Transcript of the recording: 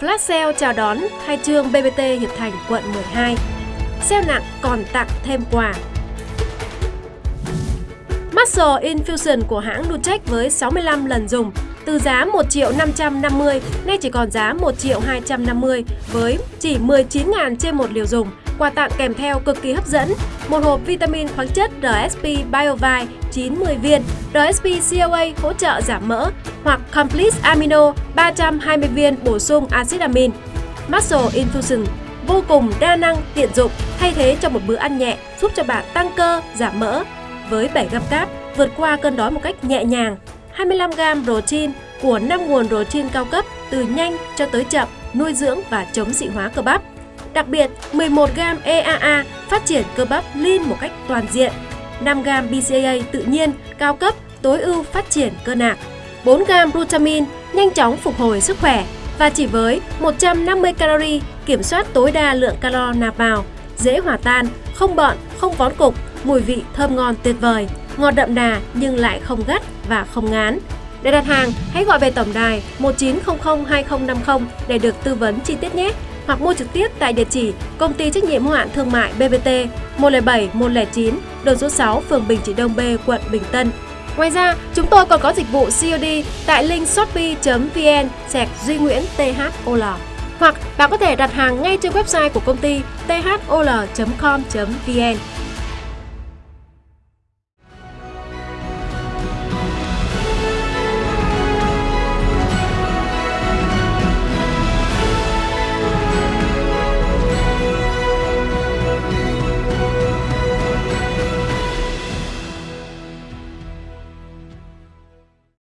flash sale chào đón khai trương BBT Hiệp Thành quận 12. Sale nặng còn tặng thêm quà. Muscle Infusion của hãng Nutech với 65 lần dùng từ giá 1 triệu 550 nay chỉ còn giá 1 triệu 250 với chỉ 19.000 trên một liều dùng. Quà tặng kèm theo cực kỳ hấp dẫn, một hộp vitamin khoáng chất RSP BioVite 90 viên, RSP COA hỗ trợ giảm mỡ hoặc Complete Amino 320 viên bổ sung axit amin. Muscle Infusion vô cùng đa năng tiện dụng, thay thế cho một bữa ăn nhẹ giúp cho bạn tăng cơ, giảm mỡ. Với 7 gam cáp, vượt qua cơn đói một cách nhẹ nhàng. 25 gram protein của 5 nguồn protein cao cấp từ nhanh cho tới chậm, nuôi dưỡng và chống dị hóa cơ bắp. Đặc biệt, 11 gram EAA phát triển cơ bắp lean một cách toàn diện. 5 gram BCAA tự nhiên, cao cấp, tối ưu phát triển cơ nạc. 4 gram glutamine nhanh chóng phục hồi sức khỏe và chỉ với 150 calorie kiểm soát tối đa lượng calo nạp vào, dễ hòa tan, không bọn, không vón cục, mùi vị thơm ngon tuyệt vời, ngọt đậm đà nhưng lại không gắt và không ngán. Để đặt hàng, hãy gọi về tổng đài 1900 2050 để được tư vấn chi tiết nhé hoặc mua trực tiếp tại địa chỉ Công ty trách nhiệm hữu hạn thương mại BBT 107 109, đường số 6, phường Bình Trị Đông B, quận Bình Tân. Ngoài ra, chúng tôi còn có dịch vụ COD tại link shopee.vn sạc Duy Nguyễn THOL. Hoặc bạn có thể đặt hàng ngay trên website của công ty thol.com.vn.